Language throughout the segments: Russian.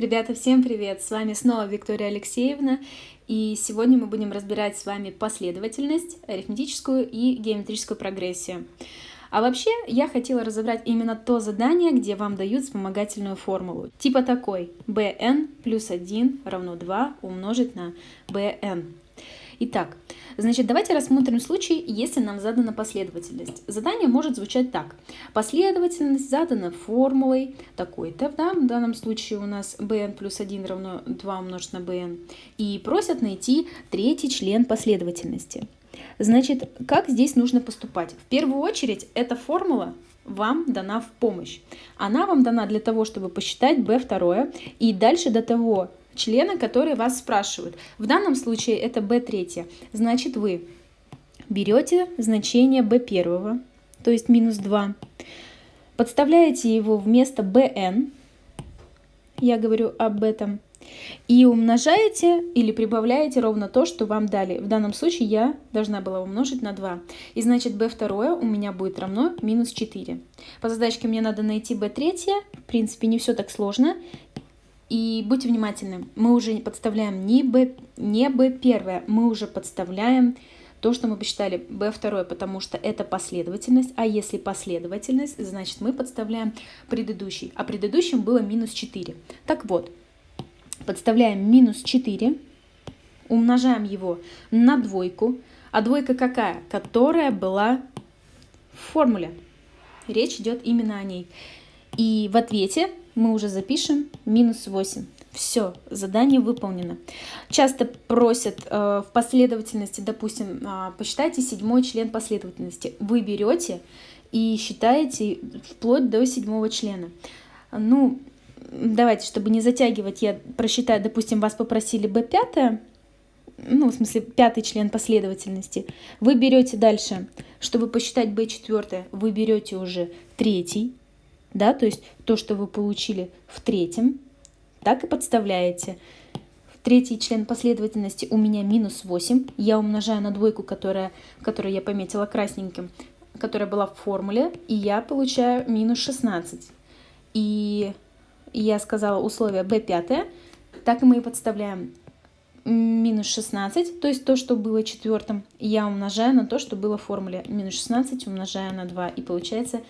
Ребята, всем привет! С вами снова Виктория Алексеевна, и сегодня мы будем разбирать с вами последовательность, арифметическую и геометрическую прогрессию. А вообще, я хотела разобрать именно то задание, где вам дают вспомогательную формулу. Типа такой, bn плюс 1 равно 2 умножить на bn. Итак, значит, давайте рассмотрим случай, если нам задана последовательность. Задание может звучать так. Последовательность задана формулой такой-то, да, в данном случае у нас bn плюс 1 равно 2 умножить на bn, и просят найти третий член последовательности. Значит, как здесь нужно поступать? В первую очередь, эта формула вам дана в помощь. Она вам дана для того, чтобы посчитать b2, и дальше до того, члена, которые вас спрашивают. В данном случае это b3. Значит, вы берете значение b1, то есть минус 2, подставляете его вместо bn, я говорю об этом, и умножаете или прибавляете ровно то, что вам дали. В данном случае я должна была умножить на 2. И значит b2 у меня будет равно минус 4. По задачке мне надо найти b3. В принципе, не все так сложно. И будьте внимательны, мы уже подставляем не b, не b первое, мы уже подставляем то, что мы посчитали b второе, потому что это последовательность, а если последовательность, значит мы подставляем предыдущий, а предыдущим было минус 4. Так вот, подставляем минус 4, умножаем его на двойку, а двойка какая? Которая была в формуле. Речь идет именно о ней. И в ответе мы уже запишем минус 8. Все, задание выполнено. Часто просят э, в последовательности, допустим, э, посчитайте седьмой член последовательности. Вы берете и считаете вплоть до седьмого члена. Ну, давайте, чтобы не затягивать, я просчитаю, допустим, вас попросили b5, ну, в смысле, пятый член последовательности. Вы берете дальше, чтобы посчитать b4, вы берете уже третий, да, то есть то, что вы получили в третьем, так и подставляете. Третий член последовательности у меня минус 8. Я умножаю на двойку, которая, которую я пометила красненьким, которая была в формуле, и я получаю минус 16. И я сказала условие b5, так и мы и подставляем минус 16, то есть то, что было четвертым, я умножаю на то, что было в формуле. Минус 16 умножаю на 2, и получается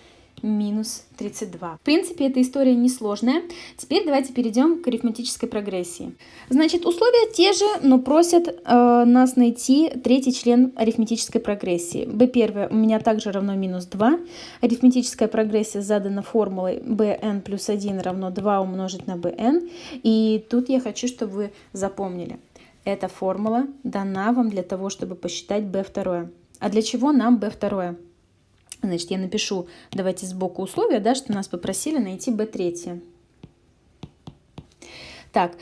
минус 32. В принципе, эта история несложная. Теперь давайте перейдем к арифметической прогрессии. Значит, условия те же, но просят э, нас найти третий член арифметической прогрессии. b1 у меня также равно минус 2. Арифметическая прогрессия задана формулой bn плюс 1 равно 2 умножить на bn. И тут я хочу, чтобы вы запомнили. Эта формула дана вам для того, чтобы посчитать b2. А для чего нам b2? Значит, я напишу, давайте сбоку условия, да, что нас попросили найти B3. Так,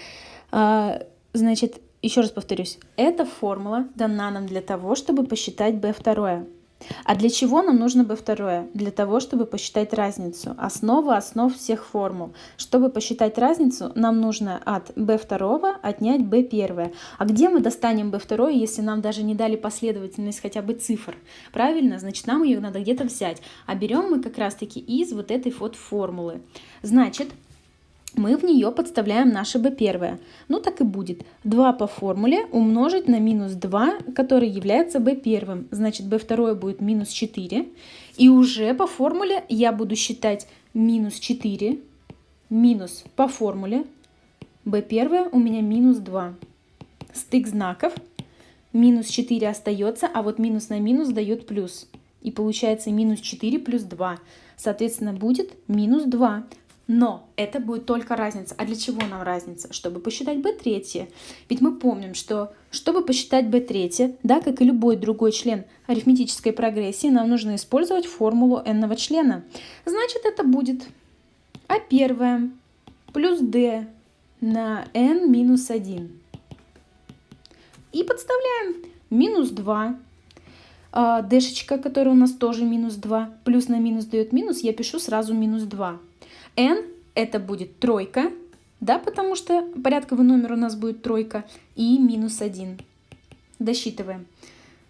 а, значит, еще раз повторюсь, эта формула дана нам для того, чтобы посчитать B2. А для чего нам нужно b2? Для того, чтобы посчитать разницу. Основа основ всех формул. Чтобы посчитать разницу, нам нужно от b2 отнять b1. А где мы достанем b2, если нам даже не дали последовательность хотя бы цифр? Правильно? Значит, нам ее надо где-то взять. А берем мы как раз-таки из вот этой вот формулы. Значит, мы в нее подставляем наше b первое. Ну так и будет. 2 по формуле умножить на минус 2, который является b первым. Значит b второе будет минус 4. И уже по формуле я буду считать минус 4 минус по формуле b первое у меня минус 2. Стык знаков. Минус 4 остается, а вот минус на минус дает плюс. И получается минус 4 плюс 2. Соответственно, будет минус 2. Но это будет только разница. А для чего нам разница? Чтобы посчитать b3. Ведь мы помним, что чтобы посчитать b3, да, как и любой другой член арифметической прогрессии, нам нужно использовать формулу n члена. Значит, это будет а1 плюс d на n минус 1. И подставляем минус 2. А, дэшечка, которая у нас тоже минус 2, плюс на минус дает минус, я пишу сразу минус 2 n это будет тройка, да, потому что порядковый номер у нас будет тройка, и минус 1. Досчитываем.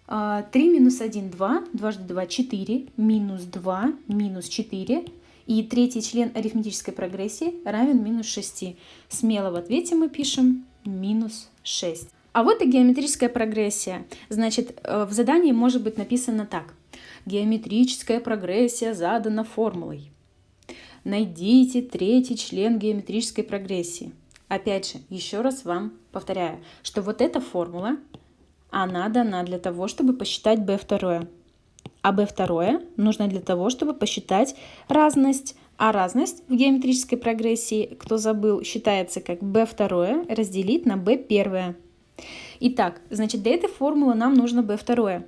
3 а, минус 1, 2, дважды 2, 4, минус 2, минус 4, И третий член арифметической прогрессии равен минус 6. Смело в ответе мы пишем минус 6. А вот и геометрическая прогрессия. Значит, э, в задании может быть написано так. Геометрическая прогрессия задана формулой. Найдите третий член геометрической прогрессии. Опять же, еще раз вам повторяю, что вот эта формула, она дана для того, чтобы посчитать b2. А b2 нужно для того, чтобы посчитать разность. А разность в геометрической прогрессии, кто забыл, считается как b2 разделить на b1. Итак, значит, для этой формулы нам нужно b2.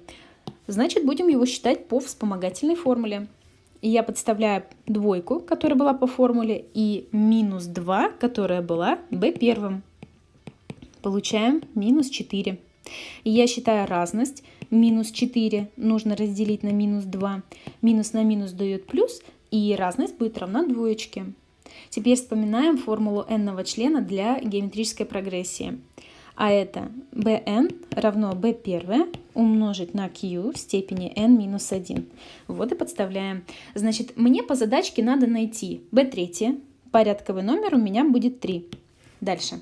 Значит, будем его считать по вспомогательной формуле. И я подставляю двойку, которая была по формуле, и минус 2, которая была b1. Получаем минус 4. И я считаю разность. Минус 4 нужно разделить на минус 2. Минус на минус дает плюс, и разность будет равна двоечке. Теперь вспоминаем формулу n члена для геометрической прогрессии а это bn равно b1 умножить на q в степени n минус 1. Вот и подставляем. Значит, мне по задачке надо найти b3, порядковый номер у меня будет 3. Дальше.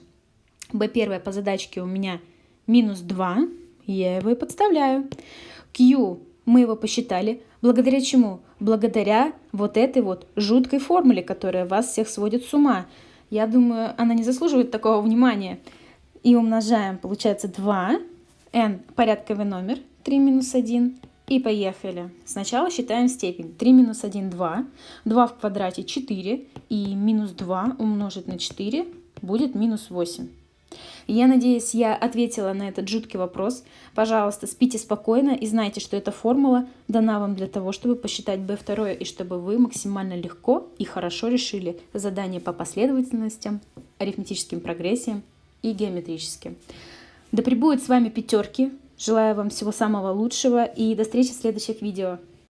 b1 по задачке у меня минус 2, я его и подставляю. q мы его посчитали. Благодаря чему? Благодаря вот этой вот жуткой формуле, которая вас всех сводит с ума. Я думаю, она не заслуживает такого внимания и умножаем, получается 2, n порядковый номер, 3 минус 1, и поехали. Сначала считаем степень. 3 минус 1 – 2, 2 в квадрате – 4, и минус 2 умножить на 4 будет минус 8. Я надеюсь, я ответила на этот жуткий вопрос. Пожалуйста, спите спокойно и знайте, что эта формула дана вам для того, чтобы посчитать B2 и чтобы вы максимально легко и хорошо решили задание по последовательностям, арифметическим прогрессиям и геометрически. Да пребудут с вами пятерки. Желаю вам всего самого лучшего и до встречи в следующих видео.